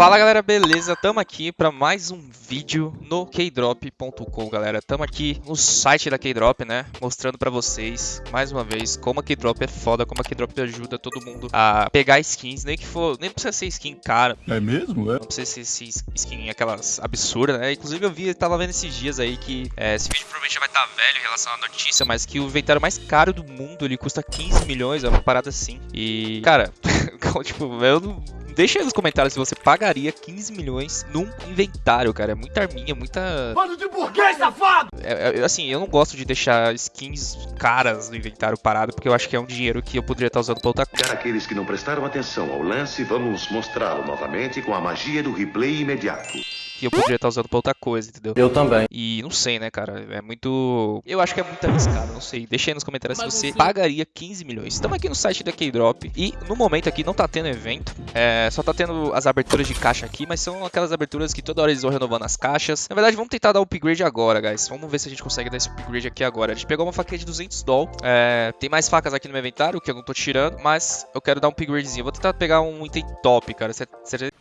Fala galera, beleza? Tamo aqui para mais um vídeo no Keydrop.com, galera. Tamo aqui no site da Keydrop, né? Mostrando pra vocês, mais uma vez, como a Keydrop é foda, como a Keydrop ajuda todo mundo a pegar skins, nem que for, nem precisa ser skin cara. É mesmo? É? Não precisa ser skin aquelas absurdas, né? Inclusive eu vi, tava vendo esses dias aí que é, esse vídeo provavelmente já vai estar tá velho em relação à notícia, mas que o inventário mais caro do mundo, ele custa 15 milhões, é uma parada assim. E, cara, tipo, eu não Deixa aí nos comentários se você pagaria 15 milhões num inventário, cara. É muita arminha, muita. Mano de burguês, safado! É, é, assim, eu não gosto de deixar skins caras no inventário parado, porque eu acho que é um dinheiro que eu poderia estar usando pra outra coisa. Para aqueles que não prestaram atenção ao lance, vamos mostrá-lo novamente com a magia do replay imediato que eu poderia estar usando pra outra coisa, entendeu? Eu também. E não sei, né, cara? É muito. Eu acho que é muito arriscado, não sei. Deixa aí nos comentários Mas se você pagaria 15 milhões. Estamos aqui no site da Keydrop e no momento aqui não tá tendo evento. É... Só tá tendo as aberturas de caixa aqui, mas são aquelas aberturas que toda hora eles vão renovando as caixas. Na verdade, vamos tentar dar o upgrade agora, guys. Vamos ver se a gente consegue dar esse upgrade aqui agora. A gente pegou uma faquinha de 200 doll. É... Tem mais facas aqui no meu inventário, que eu não tô tirando, mas eu quero dar um upgradezinho. Vou tentar pegar um item top, cara.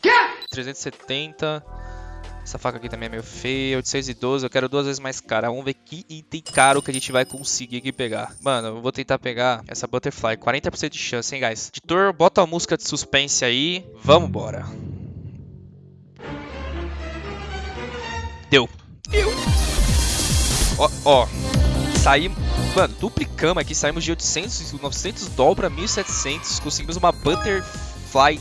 Quê? 370. Essa faca aqui também é meio feia. 812, eu quero duas vezes mais cara. Vamos ver que item caro que a gente vai conseguir aqui pegar. Mano, eu vou tentar pegar essa Butterfly. 40% de chance, hein, guys? Editor, bota a música de suspense aí. Vamos embora. Deu. Deu. Ó, ó. Saímos... Mano, duplicamos aqui. Saímos de 800, 900 dólares pra 1.700. Conseguimos uma Butterfly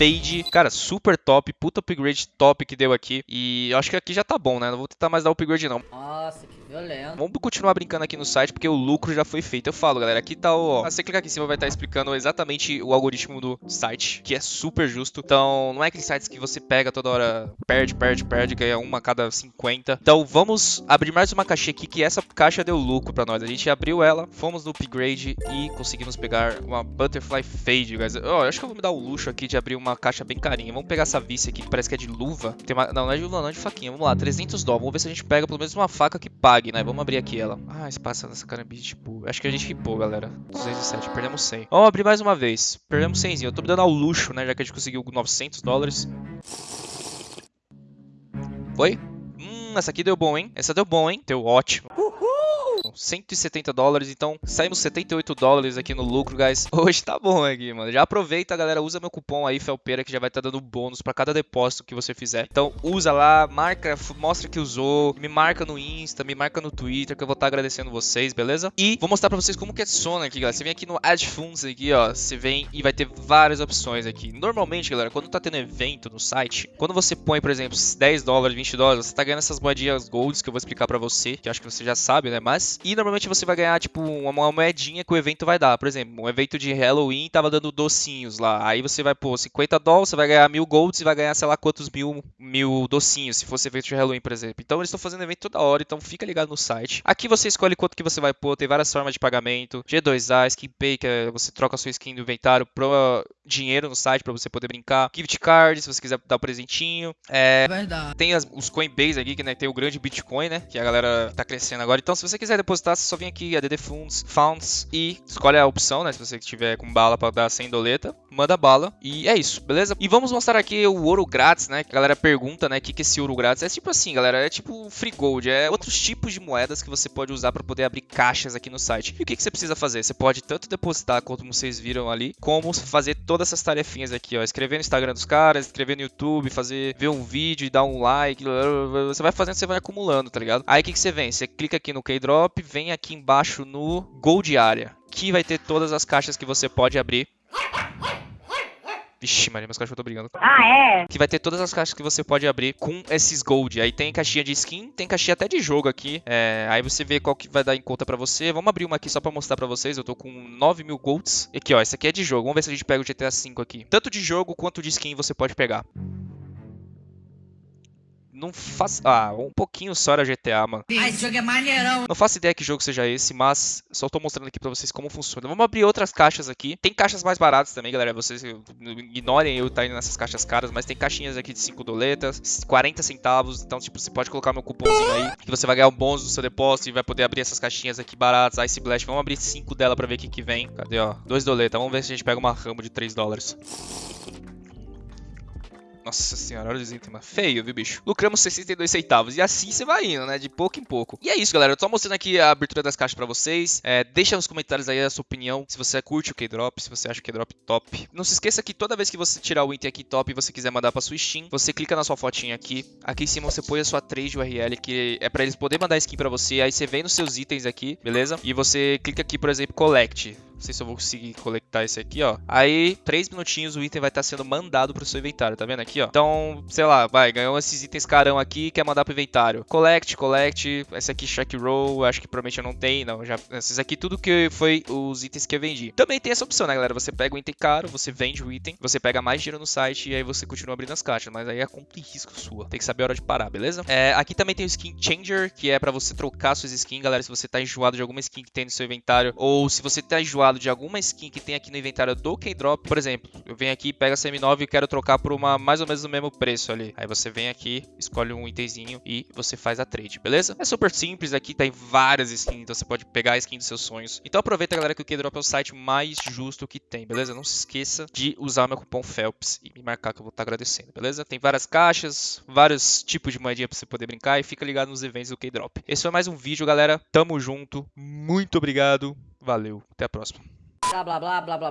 Fade, cara, super top, puta upgrade top que deu aqui. E eu acho que aqui já tá bom, né? Não vou tentar mais dar upgrade não. Nossa, que violento. Vamos continuar brincando aqui no site, porque o lucro já foi feito. Eu falo, galera, aqui tá o... Ó, você clicar aqui em cima vai estar explicando exatamente o algoritmo do site, que é super justo. Então, não é aqueles sites que você pega toda hora, perde, perde, perde, ganha uma a cada 50. Então, vamos abrir mais uma caixinha aqui, que essa caixa deu lucro pra nós. A gente abriu ela, fomos no upgrade e conseguimos pegar uma Butterfly Fade, guys. Ó, eu acho que eu vou me dar o luxo aqui de abrir uma uma caixa bem carinha. Vamos pegar essa vice aqui, que parece que é de luva. Tem uma... Não, não é de luva, não, é de faquinha. Vamos lá, 300 dólares. Vamos ver se a gente pega pelo menos uma faca que pague, né? Vamos abrir aqui ela. Ah, espaço nessa carambite, tipo... Acho que a gente ripou, galera. 207, perdemos 100. Vamos abrir mais uma vez. Perdemos 100. Eu tô me dando ao luxo, né? Já que a gente conseguiu 900 dólares. Foi? Hum, essa aqui deu bom, hein? Essa deu bom, hein? Deu ótimo. Uhul! 170 dólares, então saímos 78 dólares aqui no lucro, guys. Hoje tá bom aqui, mano. Já aproveita, galera, usa meu cupom aí, Felpeira, que já vai estar tá dando bônus pra cada depósito que você fizer. Então usa lá, marca, mostra que usou, me marca no Insta, me marca no Twitter, que eu vou estar tá agradecendo vocês, beleza? E vou mostrar pra vocês como que é Sona aqui, galera. Você vem aqui no Add Funds aqui, ó, você vem e vai ter várias opções aqui. Normalmente, galera, quando tá tendo evento no site, quando você põe, por exemplo, 10 dólares, 20 dólares, você tá ganhando essas moedinhas golds que eu vou explicar pra você, que acho que você já sabe, né? Mas, e normalmente você vai ganhar, tipo, uma moedinha que o evento vai dar. Por exemplo, um evento de Halloween tava dando docinhos lá. Aí você vai pôr 50 dólares, você vai ganhar mil golds e vai ganhar, sei lá, quantos mil, mil docinhos, se fosse evento de Halloween, por exemplo. Então eles estão fazendo evento toda hora, então fica ligado no site. Aqui você escolhe quanto que você vai pôr, tem várias formas de pagamento. G2A, SkinPay, que é, você troca a sua skin do inventário pro dinheiro no site para você poder brincar. Gift card, se você quiser dar um presentinho. É, Verdade. Tem as, os Coinbase aqui, que né, tem o grande Bitcoin, né? Que a galera tá crescendo agora. Então, se você quiser depositar, você só vem aqui, ADD Funds, Funds, e escolhe a opção, né? Se você tiver com bala para dar sem doleta, manda bala. E é isso, beleza? E vamos mostrar aqui o ouro grátis, né? Que a galera pergunta, né? O que, que é esse ouro grátis? É tipo assim, galera, é tipo free gold. É outros tipos de moedas que você pode usar para poder abrir caixas aqui no site. E o que, que você precisa fazer? Você pode tanto depositar, como vocês viram ali, como fazer todas essas tarefinhas aqui, ó. Escrever no Instagram dos caras, escrever no YouTube, fazer, ver um vídeo e dar um like. Você vai fazendo, você vai acumulando, tá ligado? Aí o que, que você vem? Você clica aqui no Keydrop, vem aqui embaixo no Gold Area, que vai ter todas as caixas que você pode abrir. Vixe, Maria, meus cachorros estão brigando. Ah, é? Que vai ter todas as caixas que você pode abrir com esses gold. Aí tem caixinha de skin, tem caixinha até de jogo aqui. É, aí você vê qual que vai dar em conta pra você. Vamos abrir uma aqui só pra mostrar pra vocês. Eu tô com 9 mil golds. E aqui, ó, essa aqui é de jogo. Vamos ver se a gente pega o GTA V aqui. Tanto de jogo quanto de skin você pode pegar não faço. Ah, um pouquinho só era GTA, mano. Ah, esse jogo é maneirão. Não faço ideia que jogo seja esse, mas só tô mostrando aqui pra vocês como funciona. Vamos abrir outras caixas aqui. Tem caixas mais baratas também, galera. Vocês ignorem eu estar tá indo nessas caixas caras, mas tem caixinhas aqui de 5 doletas, 40 centavos. Então, tipo, você pode colocar meu cupomzinho aí, que você vai ganhar um bônus do seu depósito e vai poder abrir essas caixinhas aqui baratas. Ice Blast, vamos abrir 5 dela pra ver o que, que vem. Cadê, ó? 2 doletas. Vamos ver se a gente pega uma ramo de 3 dólares. Nossa senhora, olha itens, mano. Feio, viu, bicho? Lucramos 62 centavos. E assim você vai indo, né? De pouco em pouco. E é isso, galera. Eu tô mostrando aqui a abertura das caixas pra vocês. É, deixa nos comentários aí a sua opinião. Se você curte o K-Drop, se você acha o K-Drop top. Não se esqueça que toda vez que você tirar o item aqui top e você quiser mandar pra sua Steam, você clica na sua fotinha aqui. Aqui em cima você põe a sua trade URL, que é pra eles poderem mandar skin pra você. Aí você vem nos seus itens aqui, beleza? E você clica aqui, por exemplo, Collect. Não sei se eu vou conseguir coletar esse aqui, ó. Aí, três minutinhos, o item vai estar sendo mandado pro seu inventário, tá vendo aqui, ó? Então, sei lá, vai, ganhou esses itens carão aqui, quer mandar pro inventário. Collect, collect, esse aqui, check roll, acho que provavelmente eu não tenho, não. Já, esses aqui, tudo que foi os itens que eu vendi. Também tem essa opção, né, galera? Você pega o item caro, você vende o item, você pega mais dinheiro no site e aí você continua abrindo as caixas. Mas aí é conta e risco sua. Tem que saber a hora de parar, beleza? É, aqui também tem o Skin Changer, que é pra você trocar suas skins, galera. Se você tá enjoado de alguma skin que tem no seu inventário, ou se você tá enjoado de alguma skin que tem aqui no inventário do K-Drop. Por exemplo, eu venho aqui, pego a CM9 e quero trocar por uma mais ou menos o mesmo preço ali. Aí você vem aqui, escolhe um itemzinho e você faz a trade, beleza? É super simples, aqui tem várias skins, então você pode pegar a skin dos seus sonhos. Então aproveita, galera, que o K-Drop é o site mais justo que tem, beleza? Não se esqueça de usar o meu cupom FELPS e me marcar que eu vou estar agradecendo, beleza? Tem várias caixas, vários tipos de moedinha pra você poder brincar e fica ligado nos eventos do K-Drop. Esse foi mais um vídeo, galera. Tamo junto. Muito obrigado. Valeu. Até a próxima. Blá blá blá blá blá.